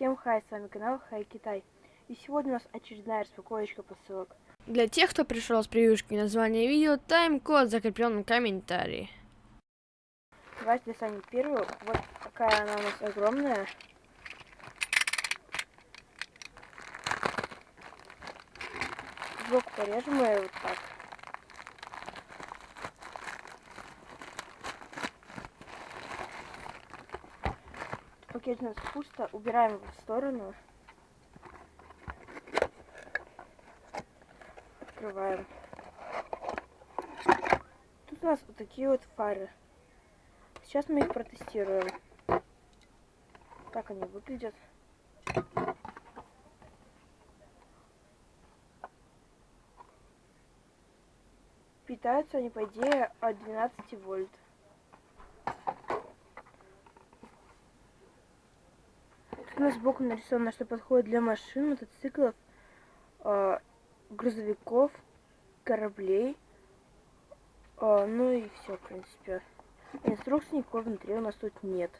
Всем хай, с вами канал Хай Китай. И сегодня у нас очередная распаковочка посылок. Для тех, кто пришел с превьюшки названия видео, тайм-код закреплен в комментарии. Давайте достанем первую. Вот такая она у нас огромная. Сбоку порежем ее вот так. Пакет у нас пусто. Убираем его в сторону. Открываем. Тут у нас вот такие вот фары. Сейчас мы их протестируем. Как они выглядят. Питаются они, по идее, от 12 вольт. У нас сбоку нарисовано, что подходит для машин, мотоциклов, э, грузовиков, кораблей. Э, ну и все, в принципе. Инструкции никакой внутри у нас тут нет.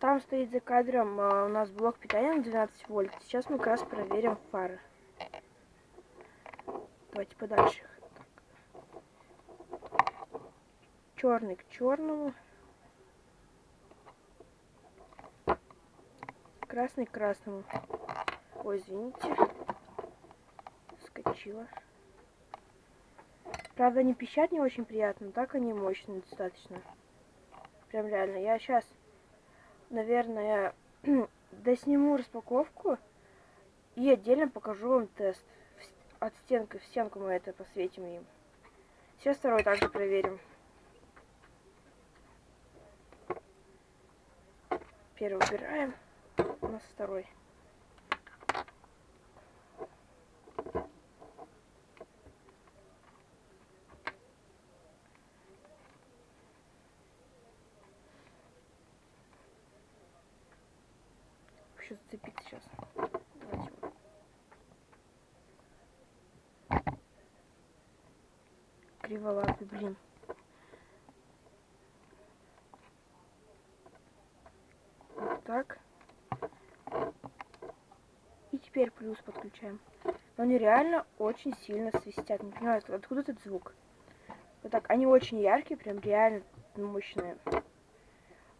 Там стоит за кадром а, у нас блок питания на 12 вольт. Сейчас мы как раз проверим фары. Давайте подальше. Черный к черному. Красный к красному. Ой, извините. Скочила. Правда, они пищат не очень приятно, так они мощные достаточно. Прям реально. Я сейчас наверное, досниму распаковку и отдельно покажу вам тест. От стенки в стенку мы это посветим им. Сейчас второй также проверим. Первый убираем. У нас второй. еще зацепить сейчас. Давайте. Криволапый, блин. Вот так. Теперь плюс подключаем. Но они реально очень сильно свистят. Не понимаю, откуда этот звук. Вот так, они очень яркие, прям реально мощные.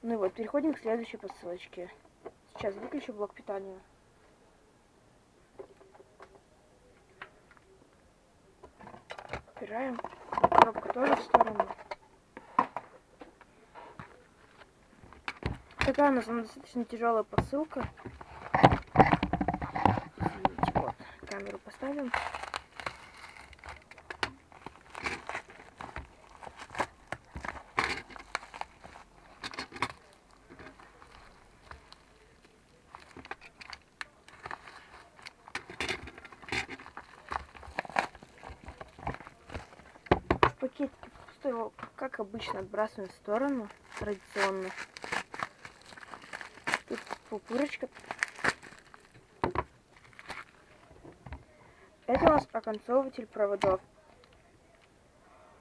Ну и вот, переходим к следующей посылочке. Сейчас выключу блок питания. Убираем. Коробка тоже в сторону. Такая у нас достаточно тяжелая посылка. Извините, вот. Камеру поставим. пакетики просто его, как обычно, отбрасываем в сторону, традиционно. Тут пупырочка. Это у нас оконцовыватель проводов.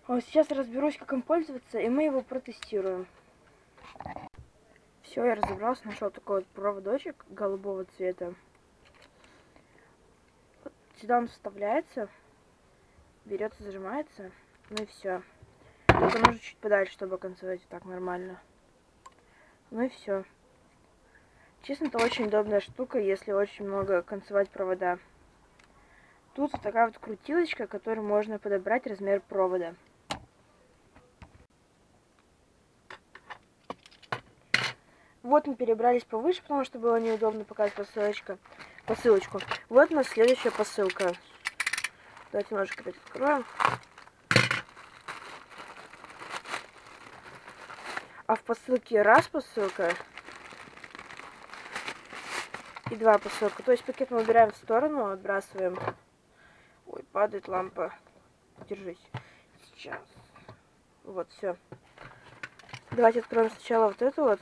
Вот сейчас разберусь, как им пользоваться, и мы его протестируем. Все, я разобрался, нашел такой вот проводочек голубого цвета. Вот сюда он вставляется, берется, зажимается. Ну и все. Только нужно чуть подальше, чтобы концевать так нормально. Ну и все. Честно, это очень удобная штука, если очень много концевать провода. Тут такая вот крутилочка, которой можно подобрать размер провода. Вот мы перебрались повыше, потому что было неудобно показать посылочка, посылочку. Вот у нас следующая посылка. Давайте немножко опять откроем. А в посылке раз посылка и два посылка. То есть пакет мы убираем в сторону, отбрасываем. Ой, падает лампа. Держись. Сейчас. Вот, все. Давайте откроем сначала вот эту вот.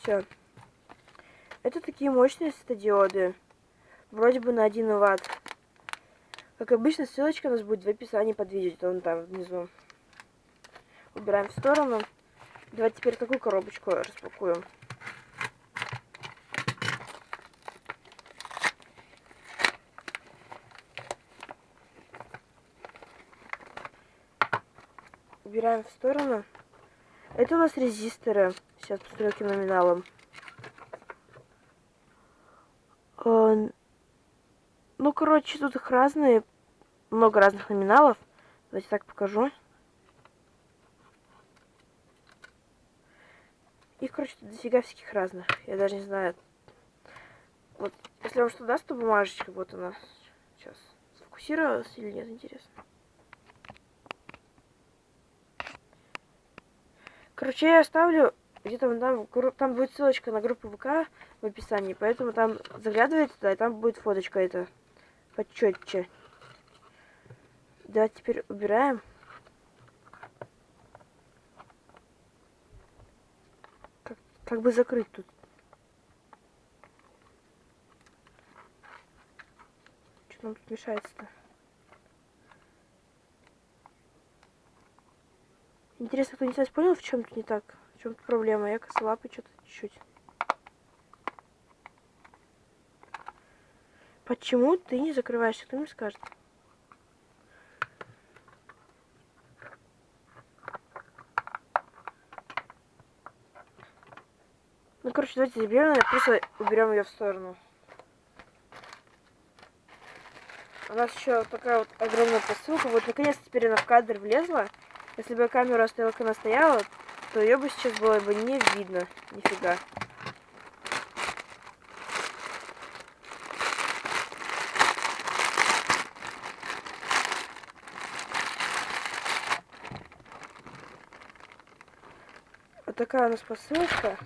Все. Это такие мощные светодиоды. Вроде бы на 1 ватт. Как обычно, ссылочка у нас будет в описании под видео, где он там внизу. Убираем в сторону. Давайте теперь такую коробочку распакуем. Убираем в сторону. Это у нас резисторы. Сейчас каким номиналом. А, Ну, короче, тут их разные. Много разных номиналов. Давайте так покажу. Их, короче, тут дофига всяких разных. Я даже не знаю. Вот, если вам что даст, то бумажечка, вот она. Сейчас. Сфокусировалась или нет, интересно. Короче, я оставлю где-то там, там будет ссылочка на группу ВК в описании, поэтому там заглядывайте туда, и там будет фоточка эта почетче. Давайте теперь убираем. Как, как бы закрыть тут. Что нам тут мешается-то? Интересно, кто-нибудь из вас понял, в чем тут не так? В чем тут проблема? Я косолапый что-то чуть-чуть. Почему ты не закрываешься? Кто мне скажет? Ну, короче, давайте заберем, ее, просто уберем ее в сторону. У нас еще такая вот огромная посылка. Вот наконец-то теперь она в кадр влезла. Если бы камеру оставила, как она стояла, то ее бы сейчас было бы не видно. Нифига. Вот такая у нас посылка.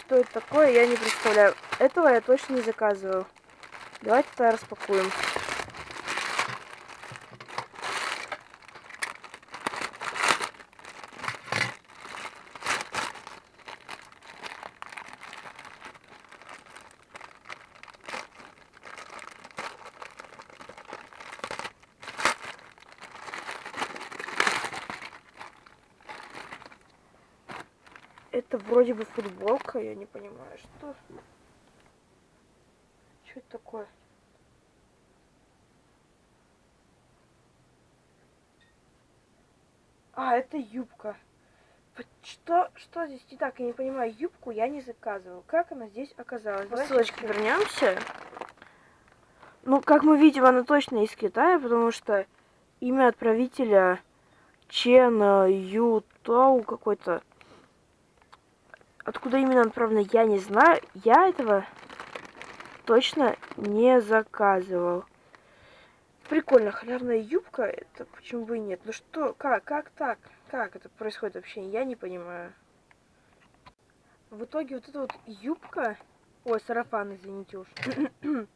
Что это такое, я не представляю. Этого я точно не заказывал. Давайте тогда распакуем. Это вроде бы футболка, я не понимаю, что. Что это такое? А, это юбка. Что, что здесь не так? Я не понимаю. Юбку я не заказывал. Как она здесь оказалась? Давай ссылочки вернемся. Ну, как мы видим, она точно из Китая, потому что имя отправителя Чен Ю Тоу какой-то. Откуда именно отправлено, я не знаю. Я этого точно не заказывал. Прикольно, халявная юбка, это почему бы и нет. Ну что, как, как так? Как это происходит вообще? Я не понимаю. В итоге вот эта вот юбка, ой, сарафан, извините уж,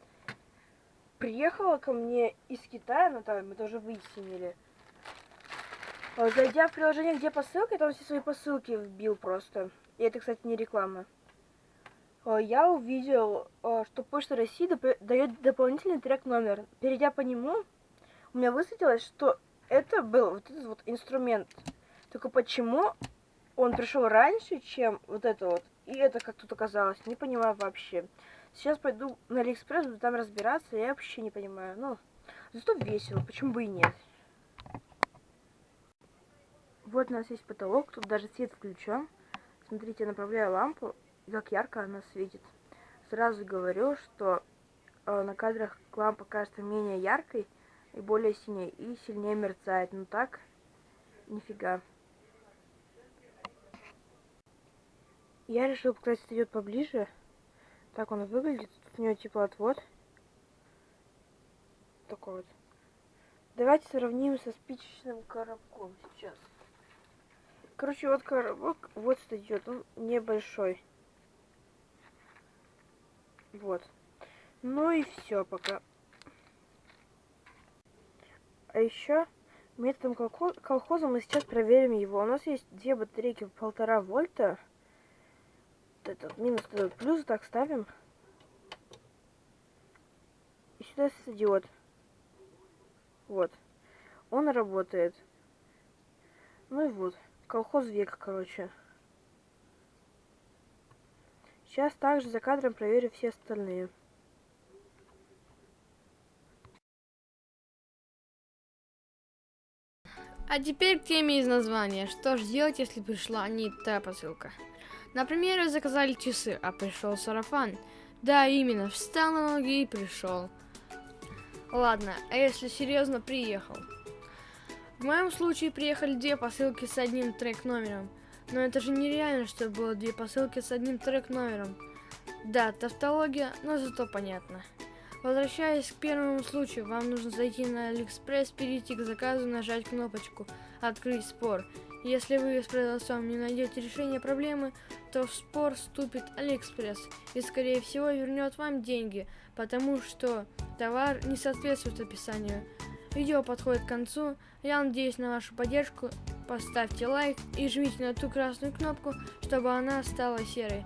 приехала ко мне из Китая, ну там мы тоже выяснили. А, Зайдя в приложение, где посылка, я там все свои посылки вбил просто. И это, кстати, не реклама. А, Я увидел, а, что Почта России дает дополнительный трек номер. Перейдя по нему, у меня высветилось, что это был вот этот вот инструмент. Только почему он пришел раньше, чем вот это вот, и это как тут оказалось, не понимаю вообще. Сейчас пойду на Алиэкспресс, буду там разбираться, я вообще не понимаю. Ну, зато весело, почему бы и нет. Вот у нас есть потолок, тут даже свет включен. Смотрите, направляю лампу, как ярко она светит. Сразу говорю, что э, на кадрах лампа кажется менее яркой и более синей, и сильнее мерцает. Ну так, нифига. Я решил показать идет поближе. Так он выглядит. Тут у него теплоотвод. Такой вот. Давайте сравним со спичечным коробком сейчас. Короче, вот коробок, вот идет, он небольшой. Вот. Ну и все пока. А еще методом колхо- колхоза мы сейчас проверим его. У нас есть две батарейки в полтора вольта. Вот этот минус, этот плюс, так ставим. И сюда светодиод. Вот. Он работает. Ну и вот. Колхоз века, короче. Сейчас также за кадром проверю все остальные. А теперь к теме из названия. Что же делать, если пришла не та посылка? Например, вы заказали часы, а пришел сарафан. Да, именно, встал на ноги и пришел. Ладно, а если серьезно, приехал. В моем случае приехали две посылки с одним трек-номером. Но это же нереально, что было две посылки с одним трек-номером. Да, тавтология, но зато понятно. Возвращаясь к первому случаю, вам нужно зайти на Алиэкспресс, перейти к заказу, нажать кнопочку «Открыть спор». Если вы с продавцом не найдете решение проблемы, то в спор вступит Алиэкспресс и, скорее всего, вернет вам деньги, потому что товар не соответствует описанию. Видео подходит к концу, я надеюсь на вашу поддержку, поставьте лайк и жмите на ту красную кнопку, чтобы она стала серой.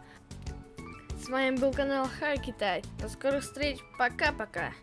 С вами был канал Хай Китай. До скорых встреч. Пока-пока.